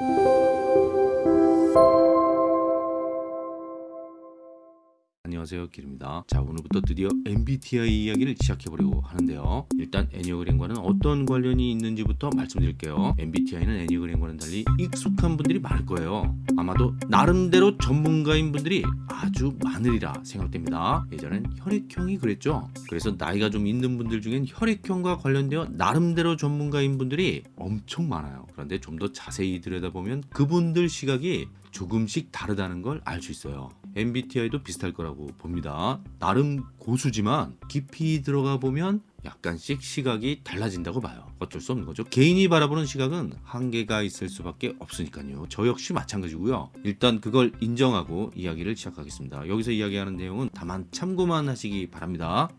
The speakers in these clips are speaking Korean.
Thank you. 안녕하세요 길입니다. 자 오늘부터 드디어 MBTI 이야기를 시작해보려고 하는데요. 일단 애니어그램과는 어떤 관련이 있는지부터 말씀드릴게요. MBTI는 애니어그램과는 달리 익숙한 분들이 많을 거예요. 아마도 나름대로 전문가인 분들이 아주 많으리라 생각됩니다. 예전엔 혈액형이 그랬죠. 그래서 나이가 좀 있는 분들 중엔 혈액형과 관련되어 나름대로 전문가인 분들이 엄청 많아요. 그런데 좀 더 자세히 들여다보면 그분들 시각이 조금씩 다르다는 걸 알 수 있어요. MBTI도 비슷할 거라고 봅니다. 나름 고수지만 깊이 들어가 보면 약간씩 시각이 달라진다고 봐요. 어쩔 수 없는 거죠. 개인이 바라보는 시각은 한계가 있을 수밖에 없으니까요. 저 역시 마찬가지고요. 일단 그걸 인정하고 이야기를 시작하겠습니다. 여기서 이야기하는 내용은 다만 참고만 하시기 바랍니다.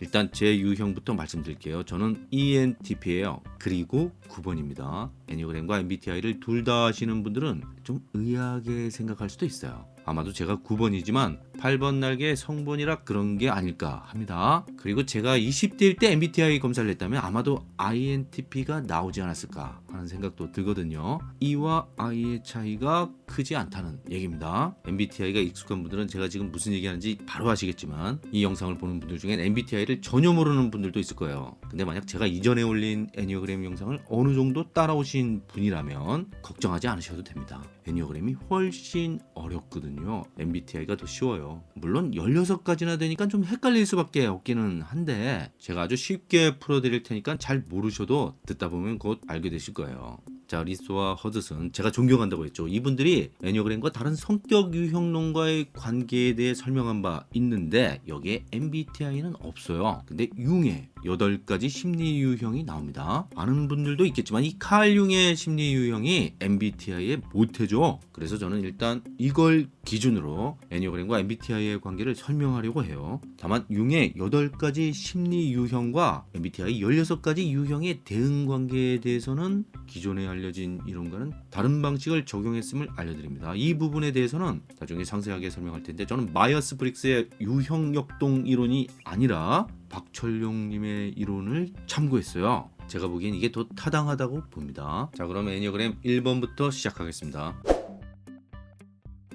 일단 제 유형부터 말씀드릴게요. 저는 ENTP예요. 그리고 9번입니다. 애니그램과 MBTI를 둘 다 하시는 분들은 좀 의아하게 생각할 수도 있어요. 아마도 제가 9번이지만 8번 날개 성분이라 그런 게 아닐까 합니다. 그리고 제가 20대일 때 MBTI 검사를 했다면 아마도 INTP가 나오지 않았을까 하는 생각도 들거든요. E와 I의 차이가 크지 않다는 얘기입니다. MBTI가 익숙한 분들은 제가 지금 무슨 얘기하는지 바로 아시겠지만 이 영상을 보는 분들 중엔 MBTI를 전혀 모르는 분들도 있을 거예요. 근데 만약 제가 이전에 올린 애니어그램 영상을 어느 정도 따라오신 분이라면 걱정하지 않으셔도 됩니다. Enneagram이 훨씬 어렵거든요. MBTI가 더 쉬워요. 물론 16가지나 되니까 좀 헷갈릴 수밖에 없기는 한데 제가 아주 쉽게 풀어드릴 테니까 잘 모르셔도 듣다 보면 곧 알게 되실 거예요. 자 리소와 허드슨. 제가 존경한다고 했죠. 이분들이 Enneagram과 다른 성격 유형론과의 관계에 대해 설명한 바 있는데 여기에 MBTI는 없어요. 근데 융의 8가지 심리 유형이 나옵니다. 아는 분들도 있겠지만 이 칼 융의 심리 유형이 MBTI에 모태죠 그래서 저는 일단 이걸 기준으로 Enneagram과 MBTI의 관계를 설명하려고 해요. 다만 융의 8가지 심리 유형과 MBTI 16가지 유형의 대응 관계에 대해서는 기존에 알려진 이론과는 다른 방식을 적용했음을 알려드립니다. 이 부분에 대해서는 나중에 상세하게 설명할 텐데 저는 마이어스 브릭스의 유형 역동 이론이 아니라 박철용님의 이론을 참고했어요. 제가 보기엔 이게 더 타당하다고 봅니다. 자 그럼 애니어그램 1번부터 시작하겠습니다.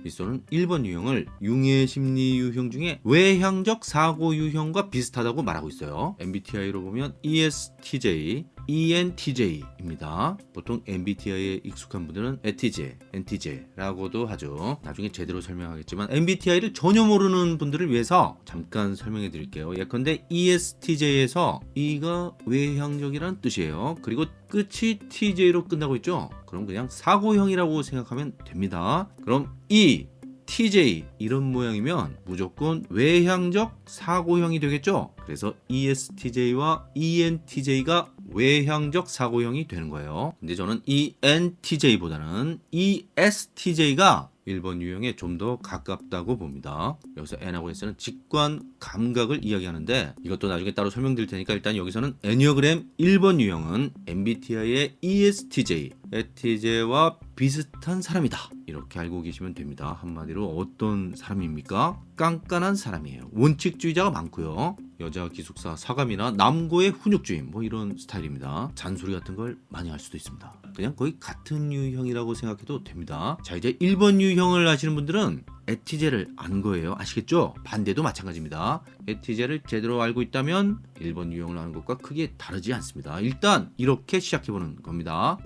리소는 1번 유형을 융의 심리 유형 중에 외향적 사고 유형과 비슷하다고 말하고 있어요. MBTI로 보면 ESTJ, ENTJ입니다. 보통 MBTI에 익숙한 분들은 엣티제, 엔티제라고도 하죠. 나중에 제대로 설명하겠지만 MBTI를 전혀 모르는 분들을 위해서 잠깐 설명해 드릴게요. 예컨대 ESTJ에서 E가 외향적이라는 뜻이에요. 그리고 끝이 TJ로 끝나고 있죠. 그럼 그냥 사고형이라고 생각하면 됩니다. 그럼 E, TJ 이런 모양이면 무조건 외향적 사고형이 되겠죠. 그래서 ESTJ와 ENTJ가 외향적 사고형이 되는 거예요. 근데 저는 ENTJ보다는 ESTJ가 1번 유형에 좀 더 가깝다고 봅니다. 여기서 N하고 S는 직관 감각을 이야기하는데 이것도 나중에 따로 설명드릴 테니까 일단 여기서는 애니어그램 1번 유형은 MBTI의 ESTJ, ETJ와 비슷한 사람이다. 이렇게 알고 계시면 됩니다. 한마디로 어떤 사람입니까? 깐깐한 사람이에요. 원칙주의자가 많고요. 여자 기숙사 사감이나 남고의 훈육주의 뭐 이런 스타일입니다. 잔소리 같은 걸 많이 할 수도 있습니다. 그냥 거의 같은 유형이라고 생각해도 됩니다. 자 이제 1번 유형을 아시는 분들은 에티제를 아는 거예요. 아시겠죠? 반대도 마찬가지입니다. 에티제를 제대로 알고 있다면 1번 유형을 아는 것과 크게 다르지 않습니다. 일단 이렇게 시작해보는 겁니다.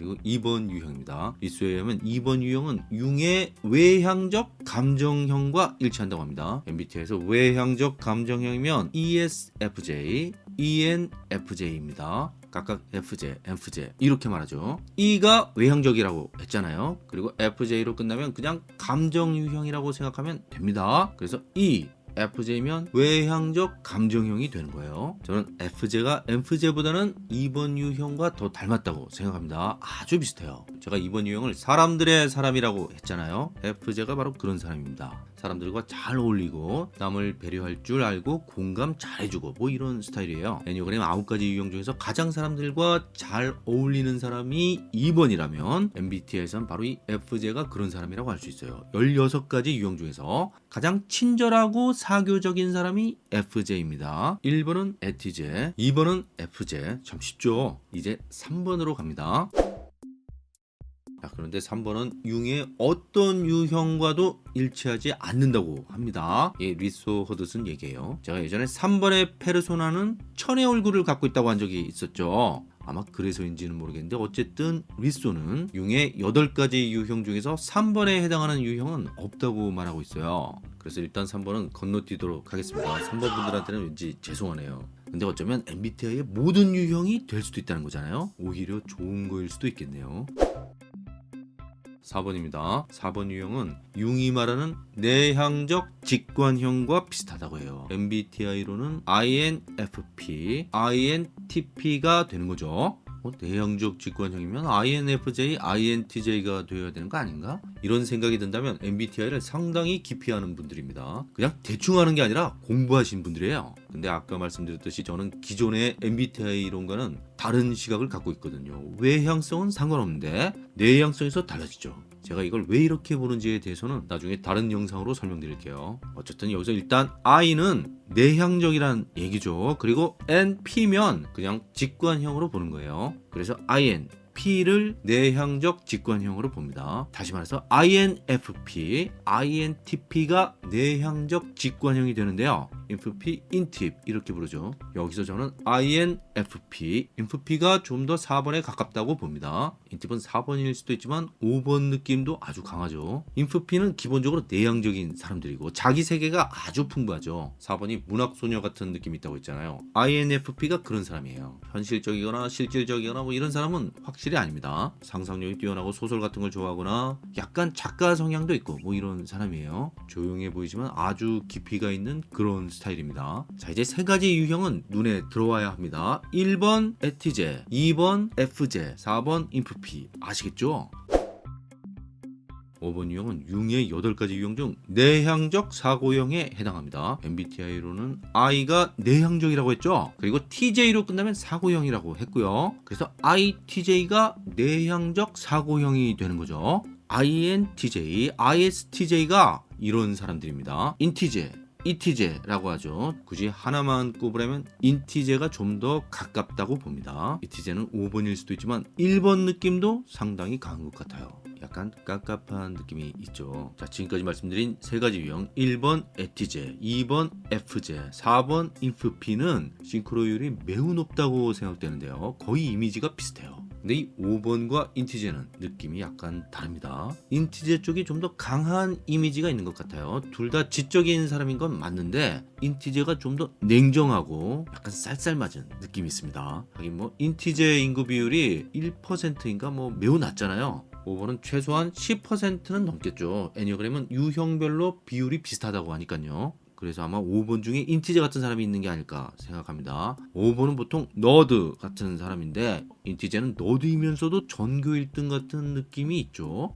자 그리고 2번 유형입니다. 리스에 의하면 2번 유형은 융의 외향적 감정형과 일치한다고 합니다. MBTI에서 외향적 감정형이면 ESFJ, ENFJ입니다. 각각 FJ, MFJ 이렇게 말하죠. E가 외향적이라고 했잖아요. 그리고 FJ로 끝나면 그냥 감정 유형이라고 생각하면 됩니다. 그래서 E FJ면 외향적 감정형이 되는 거예요. 저는 FJ가 MFJ보다는 2번 유형과 더 닮았다고 생각합니다. 아주 비슷해요. 제가 2번 유형을 사람들의 사람이라고 했잖아요. FJ가 바로 그런 사람입니다. 사람들과 잘 어울리고 남을 배려할 줄 알고 공감 잘해주고 뭐 이런 스타일이에요. 애니어그램 9가지 유형 중에서 가장 사람들과 잘 어울리는 사람이 2번이라면 MBTI에선 바로 이 FJ가 그런 사람이라고 할 수 있어요. 16가지 유형 중에서 가장 친절하고 사교적인 사람이 FJ입니다. 1번은 ETJ, 2번은 FJ. 참 쉽죠? 이제 3번으로 갑니다. 자, 그런데 3번은 융의 어떤 유형과도 일치하지 않는다고 합니다. 예, 리소 허드슨 얘기예요. 제가 예전에 3번의 페르소나는 천의 얼굴을 갖고 있다고 한 적이 있었죠. 아마 그래서인지는 모르겠는데 어쨌든 리소는 융의 8가지 유형 중에서 3번에 해당하는 유형은 없다고 말하고 있어요. 그래서 일단 3번은 건너뛰도록 하겠습니다. 3번 분들한테는 왠지 죄송하네요. 근데 어쩌면 MBTI의 모든 유형이 될 수도 있다는 거잖아요. 오히려 좋은 거일 수도 있겠네요. 4번입니다. 4번 유형은 융이 말하는 내향적 직관형과 비슷하다고 해요. MBTI로는 INFP, INTP가 되는 거죠. 어, 내향적 직관형이면 INFJ, INTJ가 되어야 되는 거 아닌가? 이런 생각이 든다면 MBTI를 상당히 깊이 하는 분들입니다. 그냥 대충 하는 게 아니라 공부하신 분들이에요. 근데 아까 말씀드렸듯이 저는 기존의 MBTI 이론과는 다른 시각을 갖고 있거든요. 외향성은 상관없는데 내향성에서 달라지죠. 제가 이걸 왜 이렇게 보는지에 대해서는 나중에 다른 영상으로 설명드릴게요. 어쨌든 여기서 일단 I는 내향적이란 얘기죠. 그리고 NP면 그냥 직관형으로 보는 거예요. 그래서 IN P를 내향적 직관형으로 봅니다. 다시 말해서 INFP, INTP가 내향적 직관형이 되는데요. INFP, INTIP 이렇게 부르죠. 여기서 저는 INFP, INFP가 좀 더 4번에 가깝다고 봅니다. INTIP은 4번일 수도 있지만 5번 느낌도 아주 강하죠. INFP는 기본적으로 내향적인 사람들이고 자기 세계가 아주 풍부하죠. 4번이 문학소녀 같은 느낌이 있다고 했잖아요. INFP가 그런 사람이에요. 현실적이거나 실질적이거나 뭐 이런 사람은 확실히 아닙니다. 상상력이 뛰어나고 소설 같은 걸 좋아하거나 약간 작가 성향도 있고 뭐 이런 사람이에요. 조용해 보이지만 아주 깊이가 있는 그런 스타일입니다. 자 이제 세 가지 유형은 눈에 들어와야 합니다. 1번 에티제, 2번 FJ, 4번 인프피 아시겠죠? 5번 유형은 융의 8가지 유형 중 내향적 사고형에 해당합니다. MBTI로는 I가 내향적이라고 했죠. 그리고 TJ로 끝나면 사고형이라고 했고요. 그래서 ITJ가 내향적 사고형이 되는 거죠. INTJ, ISTJ가 이런 사람들입니다. 인티제, 이티제라고 하죠. 굳이 하나만 꼽으라면 인티제가 좀 더 가깝다고 봅니다. 이티제는 5번일 수도 있지만 1번 느낌도 상당히 강한 것 같아요. 약간 깝깝한 느낌이 있죠. 자, 지금까지 말씀드린 세 가지 유형 1번 에티제, 2번 FJ, 4번 인프피는 싱크로율이 매우 높다고 생각되는데요. 거의 이미지가 비슷해요. 근데 이 5번과 인티제는 느낌이 약간 다릅니다. 인티제 쪽이 좀 더 강한 이미지가 있는 것 같아요. 둘 다 지적인 사람인 건 맞는데 인티제가 좀 더 냉정하고 약간 쌀쌀맞은 느낌이 있습니다. 하긴 뭐 인티제 인구 비율이 1%인가 뭐 매우 낮잖아요. 5번은 최소한 10%는 넘겠죠. 애니어그램은 유형별로 비율이 비슷하다고 하니까요. 그래서 아마 5번 중에 인티제 같은 사람이 있는 게 아닐까 생각합니다. 5번은 보통 너드 같은 사람인데 인티제는 너드이면서도 전교 1등 같은 느낌이 있죠.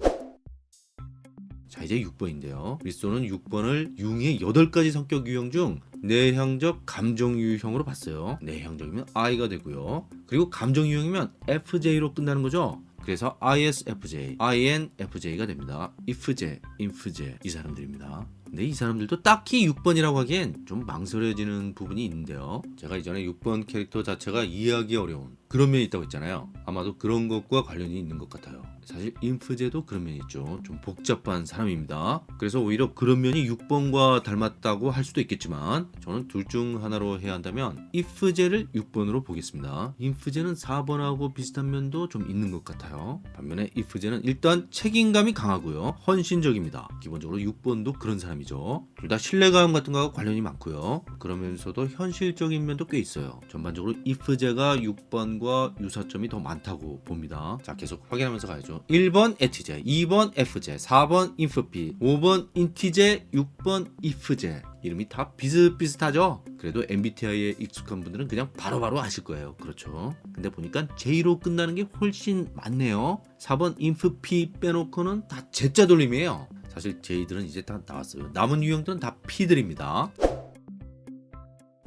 자 이제 6번인데요. 리소는 6번을 융의 8가지 성격 유형 중 내향적 감정 유형으로 봤어요. 내향적이면 I가 되고요. 그리고 감정 유형이면 FJ로 끝나는 거죠. 그래서 ISFJ, INFJ가 됩니다. IFJ, INFJ 이 사람들입니다. 근데 이 사람들도 딱히 6번이라고 하기엔 좀 망설여지는 부분이 있는데요. 제가 이전에 6번 캐릭터 자체가 이해하기 어려운 그런 면이 있다고 했잖아요. 아마도 그런 것과 관련이 있는 것 같아요. 사실 인프제도 그런 면이 있죠. 좀 복잡한 사람입니다. 그래서 오히려 그런 면이 6번과 닮았다고 할 수도 있겠지만 저는 둘 중 하나로 해야 한다면 이프제를 6번으로 보겠습니다. 인프제는 4번하고 비슷한 면도 좀 있는 것 같아요. 반면에 이프제는 일단 책임감이 강하고요. 헌신적입니다. 기본적으로 6번도 그런 사람이죠. 둘 다 신뢰감 같은 거와 관련이 많고요. 그러면서도 현실적인 면도 꽤 있어요. 전반적으로 이프제가 6번과 유사점이 더 많다고 봅니다. 자 계속 확인하면서 가야죠. 1번 에티제, 2번 FJ, 4번 인프피, 5번 인티제, 6번 이프제 이름이 다 비슷비슷하죠? 그래도 MBTI에 익숙한 분들은 그냥 바로 바로 아실 거예요. 그렇죠. 근데 보니까 J로 끝나는 게 훨씬 많네요. 4번 인프피 빼놓고는 다 Z자 돌림이에요. 사실 J들은 이제 다 나왔어요. 남은 유형들은 다 P들입니다.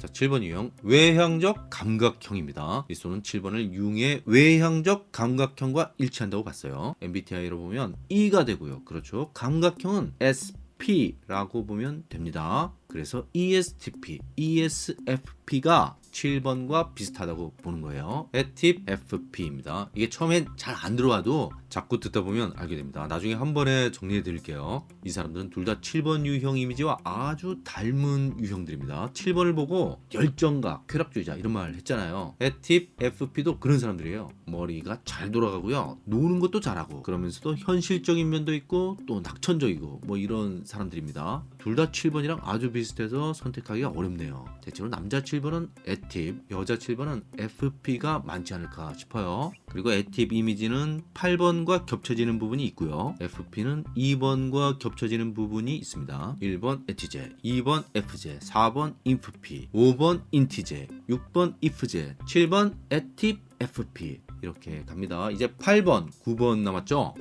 자, 7번 유형 외향적 감각형입니다. 리소는 7번을 융의 외향적 감각형과 일치한다고 봤어요. MBTI로 보면 E가 되고요. 그렇죠. 감각형은 SP라고 보면 됩니다. 그래서 ESTP, ESFP가 7번과 비슷하다고 보는 거예요. 에팁 FP입니다. 이게 처음엔 잘 안 들어와도 자꾸 듣다 보면 알게 됩니다. 나중에 한 번에 정리해 드릴게요. 이 사람들은 둘 다 7번 유형 이미지와 아주 닮은 유형들입니다. 7번을 보고 열정가, 쾌락주의자 이런 말 했잖아요. 에팁 FP도 그런 사람들이에요. 머리가 잘 돌아가고요. 노는 것도 잘하고 그러면서도 현실적인 면도 있고 또 낙천적이고 뭐 이런 사람들입니다. 둘 다 7번이랑 아주 비슷해서 선택하기가 어렵네요. 대체로 남자 7번은 에 팁, 여자 7번은 FP가 많지 않을까 싶어요. 그리고 에팁 이미지는 8번과 겹쳐지는 부분이 있고요. FP는 2번과 겹쳐지는 부분이 있습니다. 1번 에티제, 2번 FJ, 4번 인프피, 5번 인티제, 6번 이프제, 7번 에팁 FP 이렇게 갑니다. 이제 8번, 9번 남았죠?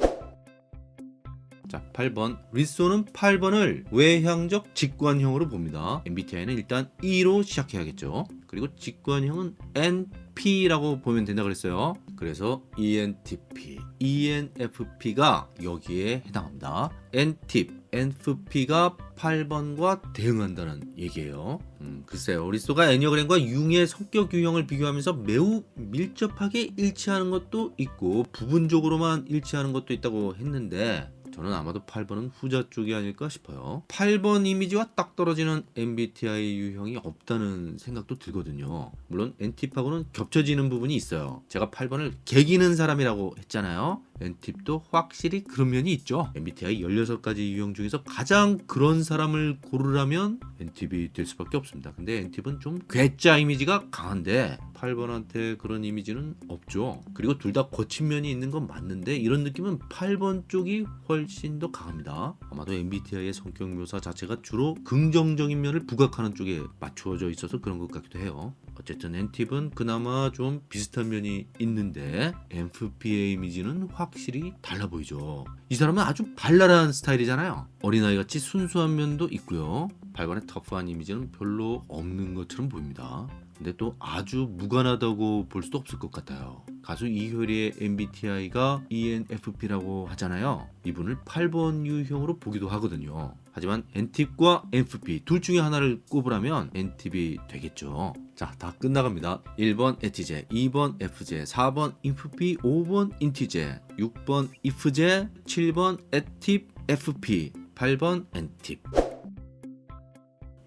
자, 8번. 리소는 8번을 외향적 직관형으로 봅니다. MBTI는 일단 E로 시작해야겠죠. 그리고 직관형은 NP라고 보면 된다 그랬어요. 그래서 ENTP, ENFP가 여기에 해당합니다. NTIP, NFP가 8번과 대응한다는 얘기예요. 음, 글쎄요. 리소가 애니어그램과 융의 성격 유형을 비교하면서 매우 밀접하게 일치하는 것도 있고 부분적으로만 일치하는 것도 있다고 했는데 저는 아마도 8번은 후자 쪽이 아닐까 싶어요. 8번 이미지와 딱 떨어지는 MBTI 유형이 없다는 생각도 들거든요. 물론 NTP하고는 겹쳐지는 부분이 있어요. 제가 8번을 개기는 사람이라고 했잖아요. NTP도 확실히 그런 면이 있죠. MBTI 16가지 유형 중에서 가장 그런 사람을 고르라면 NTP 될 수밖에 없습니다. 근데 NTP는 좀 괴짜 이미지가 강한데 8번한테 그런 이미지는 없죠. 그리고 둘 다 거친 면이 있는 건 맞는데 이런 느낌은 8번 쪽이 훨씬 더 강합니다. 아마도 MBTI의 성격 묘사 자체가 주로 긍정적인 면을 부각하는 쪽에 맞추어져 있어서 그런 것 같기도 해요. 어쨌든 엔팁은 그나마 좀 비슷한 면이 있는데 MFP의 이미지는 확실히 달라 보이죠. 이 사람은 아주 발랄한 스타일이잖아요. 어린아이같이 순수한 면도 있고요. 발관의 터프한 이미지는 별로 없는 것처럼 보입니다. 근데 또 아주 무관하다고 볼 수도 없을 것 같아요. 가수 이효리의 MBTI가 ENFP라고 하잖아요. 이분을 8번 유형으로 보기도 하거든요. 하지만 NTIP과 NFP 둘 중에 하나를 꼽으라면 NTIP이 되겠죠. 자, 다 끝나갑니다. 1번 에티제, 2번 FJ, 4번 인프피, 5번 인티제, 6번 이프제, 7번 에팁 FP, 8번 엔팁.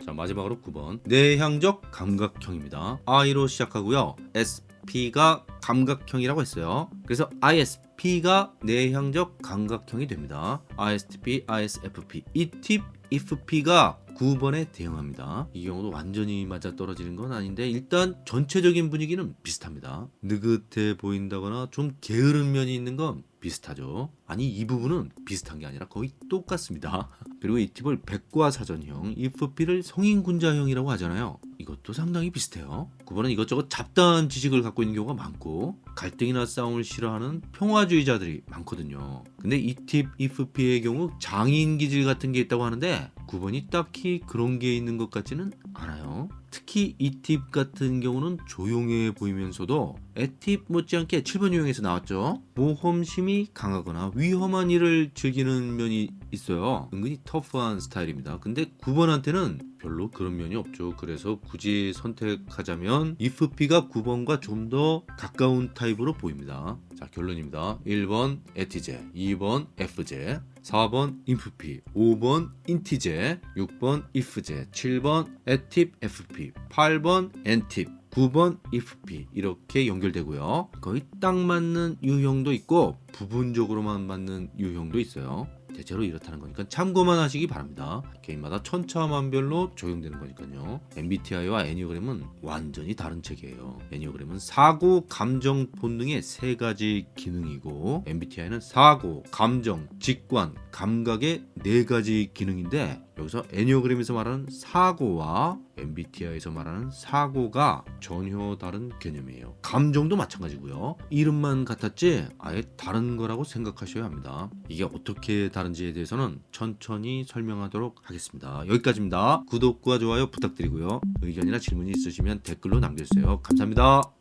자 마지막으로 9번 내향적 감각형입니다. I로 시작하고요. SP가 감각형이라고 했어요. 그래서 ISP가 내향적 감각형이 됩니다. ISTP, ISFP, ETIP, IFP가 9번에 대응합니다. 이 경우도 완전히 맞아 떨어지는 건 아닌데 일단 전체적인 분위기는 비슷합니다. 느긋해 보인다거나 좀 게으른 면이 있는 건 비슷하죠. 아니 이 부분은 비슷한 게 아니라 거의 똑같습니다. 그리고 이 팁을 백과사전형, IFP를 성인군자형이라고 하잖아요. 이것도 상당히 비슷해요. 9번은 이것저것 잡다한 지식을 갖고 있는 경우가 많고 갈등이나 싸움을 싫어하는 평화주의자들이 많거든요. 근데 이팁 IFP의 경우 장인 기질 같은 게 있다고 하는데 9번이 딱히 그런 게 있는 것 같지는 않아요. 특히 잇팁 같은 경우는 조용해 보이면서도 엣팁 못지않게 7번 유형에서 나왔죠. 모험심이 강하거나 위험한 일을 즐기는 면이 있어요. 은근히 터프한 스타일입니다. 근데 9번한테는 별로 그런 면이 없죠. 그래서 굳이 선택하자면 잇프피가 9번과 좀 더 가까운 타입으로 보입니다. 자 결론입니다. 1번 엣티제, 2번 엣프제, 4번 인프피, 5번 인티제, 6번 잇프제, 7번 에팁 FP, 8번 엔팁, 9번 잇프피 이렇게 연결되고요. 거의 딱 맞는 유형도 있고 부분적으로만 맞는 유형도 있어요. 대체로 이렇다는 거니까 참고만 하시기 바랍니다. 개인마다 천차만별로 적용되는 거니까요. MBTI와 애니어그램은 완전히 다른 책이에요. 애니어그램은 사고, 감정, 본능의 세 가지 기능이고 MBTI는 사고, 감정, 직관, 감각의 네 가지 기능인데 여기서 애니어그램에서 말하는 사고와 MBTI에서 말하는 사고가 전혀 다른 개념이에요. 감정도 마찬가지고요. 이름만 같았지 아예 다른 거라고 생각하셔야 합니다. 이게 어떻게 다른지에 대해서는 천천히 설명하도록 하겠습니다. 여기까지입니다. 구독과 좋아요 부탁드리고요. 의견이나 질문이 있으시면 댓글로 남겨주세요. 감사합니다.